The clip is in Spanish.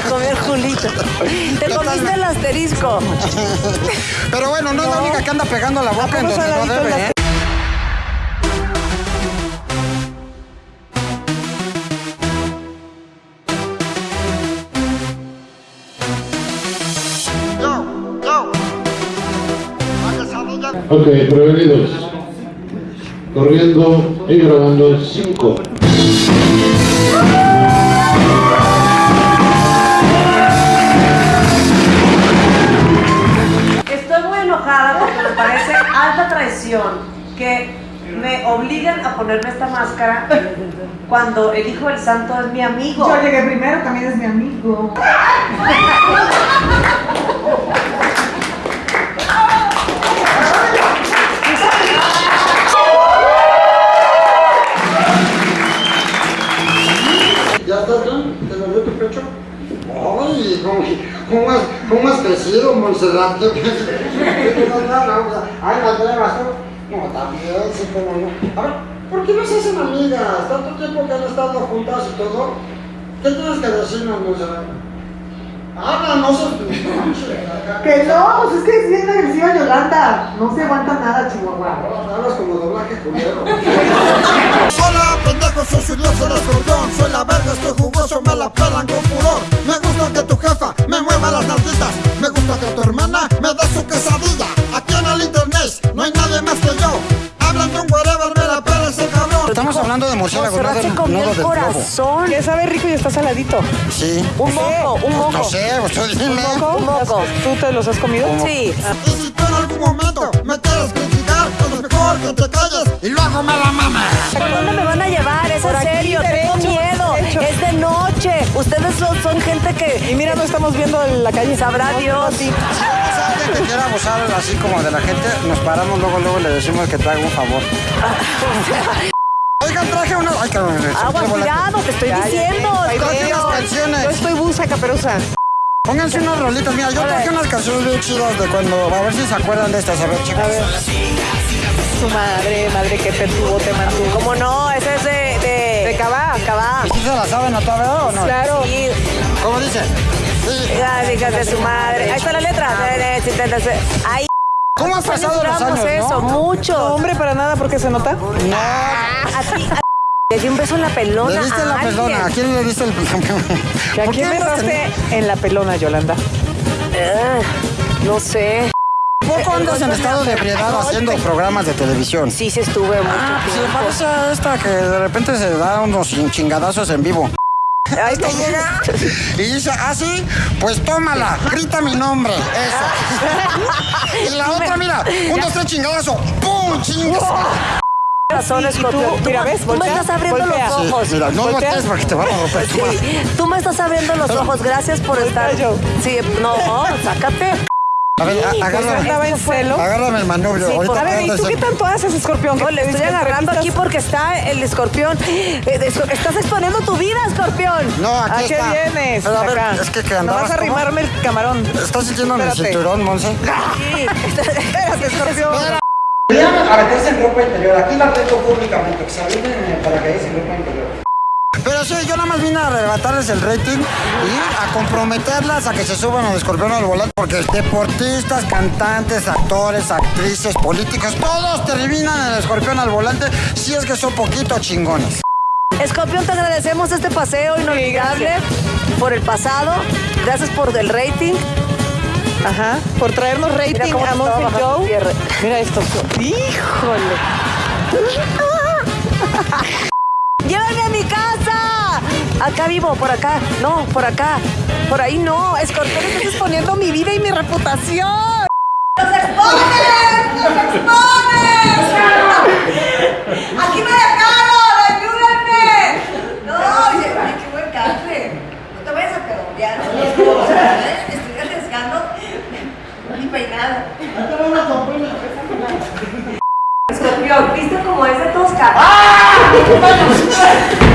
Se comió el Julito. Te comiste el asterisco. Pero bueno, no es la única que anda pegando la boca en donde no debe, ¿eh? Ok, prevenidos. Corriendo y grabando 5. Alta traición que me obliguen a ponerme esta máscara cuando el hijo del santo es mi amigo. Yo llegué primero, también es mi amigo. Ay, brevas, ¿no? No, también, sí, cómo no. A ver, ¿por qué no se hacen amigas? Tanto tiempo que han estado juntas y todo. ¿Qué tienes que decirnos, Montserrat? Habla, no sos... Que no, pues es que es bien agresiva Yolanda. No se aguanta nada, Chihuahua. Hablas como doblaje culero. Hola, pendejos, soy Silvestre escorpión Soy la verga, estoy jugoso, me la pelan con furor Me Estamos hablando de murciélago, no se comió el corazón. Que sabe rico y está saladito. Sí. Un moco, un No moco. sé, usted dime. Un moco. ¿Tú te los has comido? Sí. Y si tú en algún momento me quieres criticar Es mejor que te calles y luego me la mames ¿Por dónde me van a llevar? Es en serio, tengo miedo. Es de noche. Ustedes son, son gente Y que mira, no estamos viendo la calle. sabrá No, Dios. Si alguien que quiera abusar así como de la gente, nos paramos luego, luego le decimos que te haga un favor. Oigan, traje unos... Ay, cabrón. Agua, cuidado, te estoy diciendo. Traje Yo estoy busa, caperuza. Pónganse unas rolitas. Mira, yo traje unas canciones bien chidas de cuando... A ver si se acuerdan de estas. A ver, chicos. A ver. Su madre, madre que te tuvo, te mantuvo. ¿Cómo no? Ese es de... De, De Cabá. Cabá. ¿Y si se la saben a o no? Claro. Sí. ¿Cómo dice? Las hijas de su madre. Ahí está la letra. Ahí. ¿Cómo han pasado los años, eso, no? mucho. No, hombre, para nada, porque se nota. No. A ti, a- le di un beso en la pelona. Le diste a la alguien. pelona. ¿A quién le diste el ¿Que ¿A ¿Por qué quién andas besaste en la pelona, Yolanda? Ah, no sé. Poco andas en estado de ebriedad haciendo programas de televisión. Sí, sí estuve mucho Ah, se tiempo. parece a esta que de repente se da unos chingadazos en vivo. Ahí está. Y dice, ¿ah, sí? Pues tómala, grita mi nombre. Esa. Y la otra, mira, un, dos, tres chingadazo. ¡Pum! ¡Chingas! Razón, Sí, tú, mira, me- ves, tú me voltea, estás abriendo voltea. los Sí, ojos. Mira, no ¿Volteas? voltees porque te van a romper. Sí, tú me estás abriendo los ojos. Gracias por estar. Sí, no, sácate. A ver, a- Pues agárrame. en celo. Agárrame el manubrio. Sí, Ahorita A ver, ¿y tú qué tanto haces, escorpión? No, ¿Qué le estoy agarrando aquí porque está el escorpión. Eh, Estás exponiendo tu vida, escorpión. No, ¿A aquí qué está. vienes? Pero a ver, Acá. es que, que No andabas vas a arrimarme el camarón. ¿Estás sintiendo mi cinturón, Monse? Sí. Espérate, escorpión. A meterse en ropa interior. Aquí la tengo públicamente. Que se para que en ropa interior. Pero sí, yo nada más vine a arrebatarles el rating y a comprometerlas a que se suban al escorpión al volante porque deportistas, cantantes, actores, actrices, políticos, todos terminan en el escorpión al volante si es que son poquito chingones. Escorpión, te agradecemos este paseo inolvidable por el pasado. Gracias por el rating. Ajá, por traernos Mira rating a bajando Joe. Mira esto. Híjole. ¡Llévame a mi casa! Acá vivo, por acá. No, por acá. Por ahí no. Escorpión, estás exponiendo mi vida y mi reputación. ¡Los expones! ¡Los expones! ¡Aquí me dejaron! ¡Ayúdenme! No, oye, qué buen café. No te vayas a pedorrear. ¿eh? Estoy arriesgando mi peinado. Escorpión, ¿viste cómo es de tosca? ¡Quiero